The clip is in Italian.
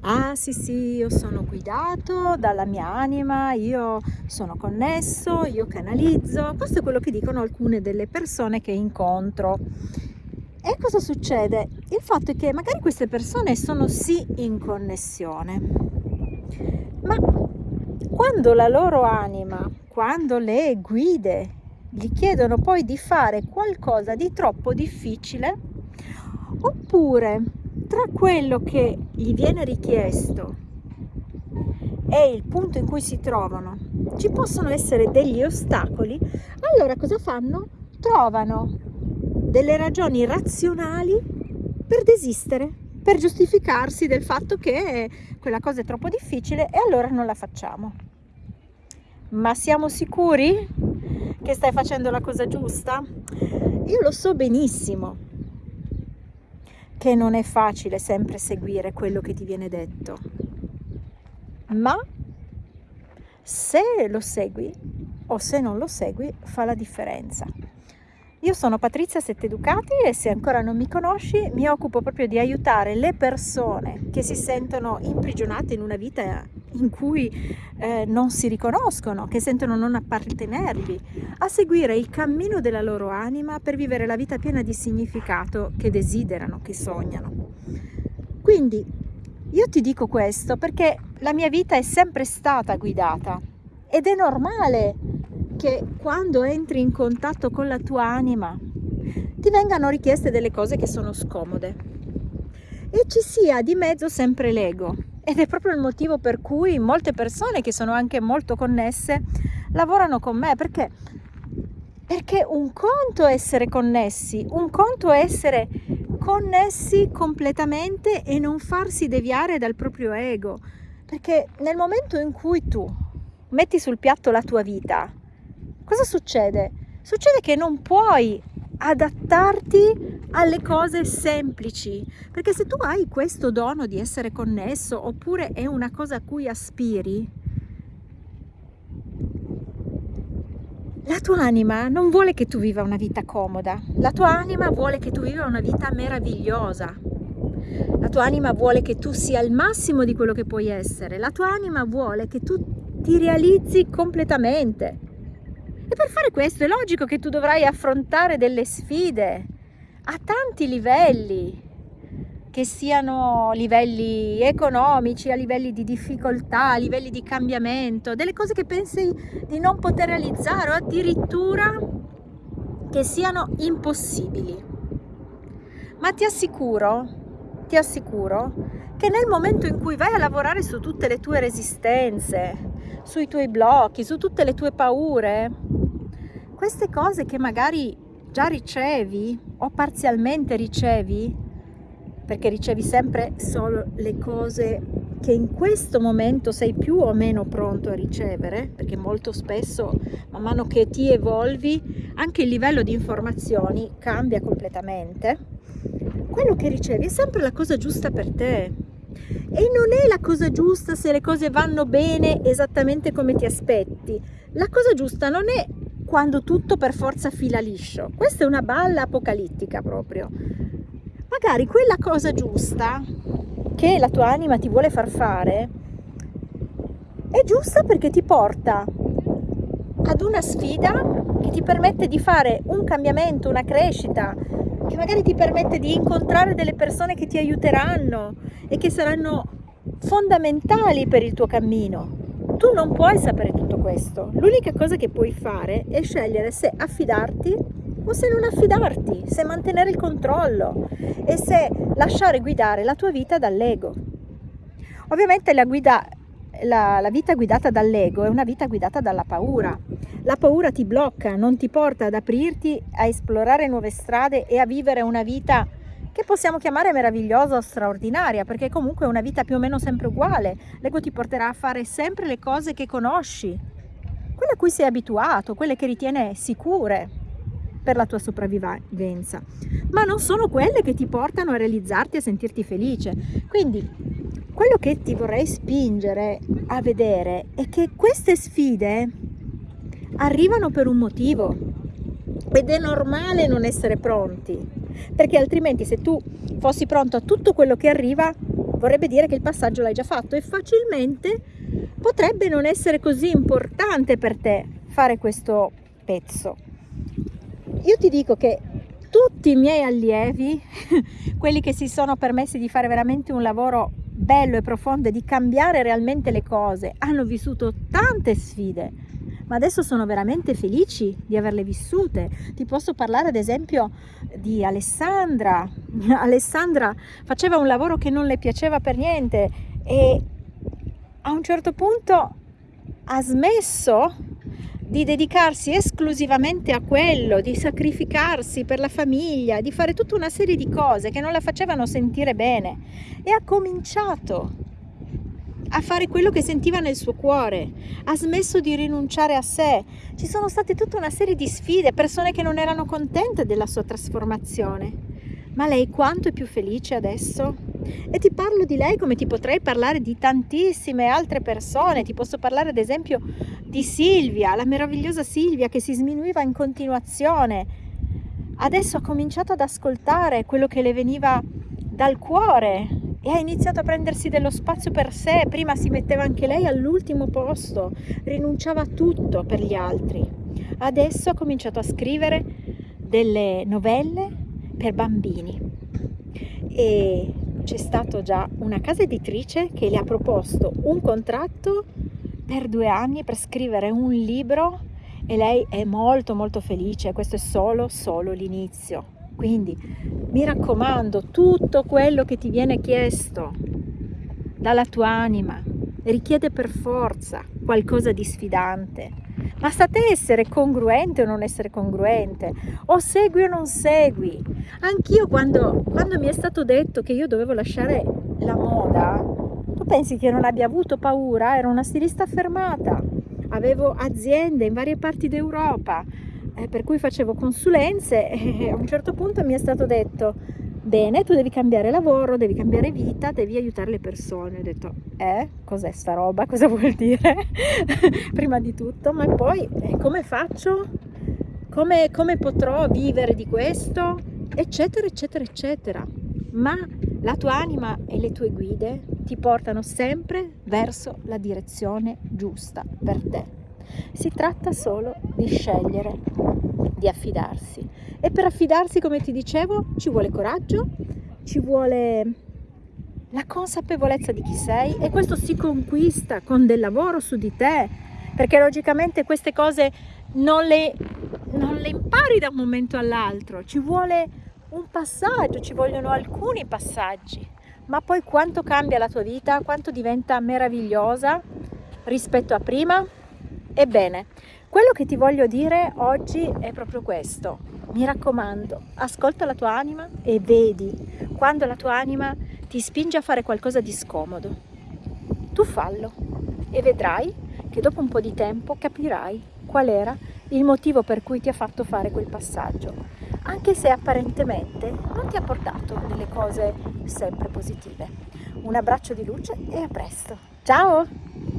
ah sì sì, io sono guidato dalla mia anima, io sono connesso, io canalizzo, questo è quello che dicono alcune delle persone che incontro. E cosa succede? Il fatto è che magari queste persone sono sì in connessione, ma quando la loro anima, quando le guide gli chiedono poi di fare qualcosa di troppo difficile, oppure tra quello che gli viene richiesto e il punto in cui si trovano ci possono essere degli ostacoli, allora cosa fanno? Trovano delle ragioni razionali per desistere, per giustificarsi del fatto che quella cosa è troppo difficile e allora non la facciamo. Ma siamo sicuri che stai facendo la cosa giusta? Io lo so benissimo che non è facile sempre seguire quello che ti viene detto, ma se lo segui o se non lo segui fa la differenza. Io sono Patrizia Setteducati e se ancora non mi conosci mi occupo proprio di aiutare le persone che si sentono imprigionate in una vita in cui eh, non si riconoscono, che sentono non appartenervi, a seguire il cammino della loro anima per vivere la vita piena di significato che desiderano, che sognano. Quindi io ti dico questo perché la mia vita è sempre stata guidata ed è normale che quando entri in contatto con la tua anima ti vengano richieste delle cose che sono scomode e ci sia di mezzo sempre l'ego ed è proprio il motivo per cui molte persone che sono anche molto connesse lavorano con me perché perché un conto è essere connessi, un conto è essere connessi completamente e non farsi deviare dal proprio ego. Perché nel momento in cui tu metti sul piatto la tua vita, cosa succede? Succede che non puoi adattarti alle cose semplici, perché se tu hai questo dono di essere connesso oppure è una cosa a cui aspiri, la tua anima non vuole che tu viva una vita comoda, la tua anima vuole che tu viva una vita meravigliosa. La tua anima vuole che tu sia il massimo di quello che puoi essere, la tua anima vuole che tu ti realizzi completamente. E per fare questo è logico che tu dovrai affrontare delle sfide a tanti livelli, che siano livelli economici, a livelli di difficoltà, a livelli di cambiamento, delle cose che pensi di non poter realizzare o addirittura che siano impossibili. Ma ti assicuro, ti assicuro che nel momento in cui vai a lavorare su tutte le tue resistenze, sui tuoi blocchi, su tutte le tue paure, queste cose che magari già ricevi o parzialmente ricevi, perché ricevi sempre solo le cose che in questo momento sei più o meno pronto a ricevere, perché molto spesso man mano che ti evolvi anche il livello di informazioni cambia completamente, quello che ricevi è sempre la cosa giusta per te. E non è la cosa giusta se le cose vanno bene esattamente come ti aspetti. La cosa giusta non è quando tutto per forza fila liscio. Questa è una balla apocalittica proprio. Magari quella cosa giusta che la tua anima ti vuole far fare è giusta perché ti porta ad una sfida che ti permette di fare un cambiamento, una crescita, che magari ti permette di incontrare delle persone che ti aiuteranno e che saranno fondamentali per il tuo cammino. Tu non puoi sapere tutto questo. L'unica cosa che puoi fare è scegliere se affidarti o se non affidarti, se mantenere il controllo e se lasciare guidare la tua vita dall'ego. Ovviamente la, guida, la, la vita guidata dall'ego è una vita guidata dalla paura. La paura ti blocca, non ti porta ad aprirti, a esplorare nuove strade e a vivere una vita che possiamo chiamare meravigliosa o straordinaria, perché comunque è una vita più o meno sempre uguale. L'ego ti porterà a fare sempre le cose che conosci, quelle a cui sei abituato, quelle che ritiene sicure per la tua sopravvivenza, ma non sono quelle che ti portano a realizzarti e a sentirti felice. Quindi quello che ti vorrei spingere a vedere è che queste sfide arrivano per un motivo ed è normale non essere pronti perché altrimenti se tu fossi pronto a tutto quello che arriva vorrebbe dire che il passaggio l'hai già fatto e facilmente potrebbe non essere così importante per te fare questo pezzo. Io ti dico che tutti i miei allievi, quelli che si sono permessi di fare veramente un lavoro bello e profondo e di cambiare realmente le cose, hanno vissuto tante sfide, ma adesso sono veramente felici di averle vissute. Ti posso parlare ad esempio di Alessandra. Alessandra faceva un lavoro che non le piaceva per niente e a un certo punto ha smesso di dedicarsi esclusivamente a quello, di sacrificarsi per la famiglia, di fare tutta una serie di cose che non la facevano sentire bene e ha cominciato a fare quello che sentiva nel suo cuore, ha smesso di rinunciare a sé. Ci sono state tutta una serie di sfide, persone che non erano contente della sua trasformazione. Ma lei quanto è più felice adesso? E ti parlo di lei come ti potrei parlare di tantissime altre persone. Ti posso parlare ad esempio di Silvia, la meravigliosa Silvia che si sminuiva in continuazione. Adesso ha cominciato ad ascoltare quello che le veniva dal cuore e ha iniziato a prendersi dello spazio per sé. Prima si metteva anche lei all'ultimo posto, rinunciava a tutto per gli altri. Adesso ha cominciato a scrivere delle novelle per bambini e c'è stata già una casa editrice che le ha proposto un contratto per due anni per scrivere un libro e lei è molto molto felice, questo è solo solo l'inizio. Quindi mi raccomando, tutto quello che ti viene chiesto dalla tua anima richiede per forza qualcosa di sfidante. Basta te essere congruente o non essere congruente, o segui o non segui. Anch'io quando, quando mi è stato detto che io dovevo lasciare la moda, tu pensi che non abbia avuto paura? Ero una stilista affermata, avevo aziende in varie parti d'Europa, eh, per cui facevo consulenze e a un certo punto mi è stato detto bene, tu devi cambiare lavoro, devi cambiare vita, devi aiutare le persone. Ho detto, eh, cos'è sta roba? Cosa vuol dire? Prima di tutto, ma poi eh, come faccio? Come, come potrò vivere di questo? Eccetera, eccetera, eccetera. Ma la tua anima e le tue guide ti portano sempre verso la direzione giusta per te. Si tratta solo di scegliere, di affidarsi. E per affidarsi, come ti dicevo, ci vuole coraggio, ci vuole la consapevolezza di chi sei e questo si conquista con del lavoro su di te, perché logicamente queste cose non le, non le impari da un momento all'altro, ci vuole un passaggio, ci vogliono alcuni passaggi, ma poi quanto cambia la tua vita, quanto diventa meravigliosa rispetto a prima, Ebbene, quello che ti voglio dire oggi è proprio questo. Mi raccomando, ascolta la tua anima e vedi quando la tua anima ti spinge a fare qualcosa di scomodo. Tu fallo e vedrai che dopo un po' di tempo capirai qual era il motivo per cui ti ha fatto fare quel passaggio, anche se apparentemente non ti ha portato delle cose sempre positive. Un abbraccio di luce e a presto. Ciao!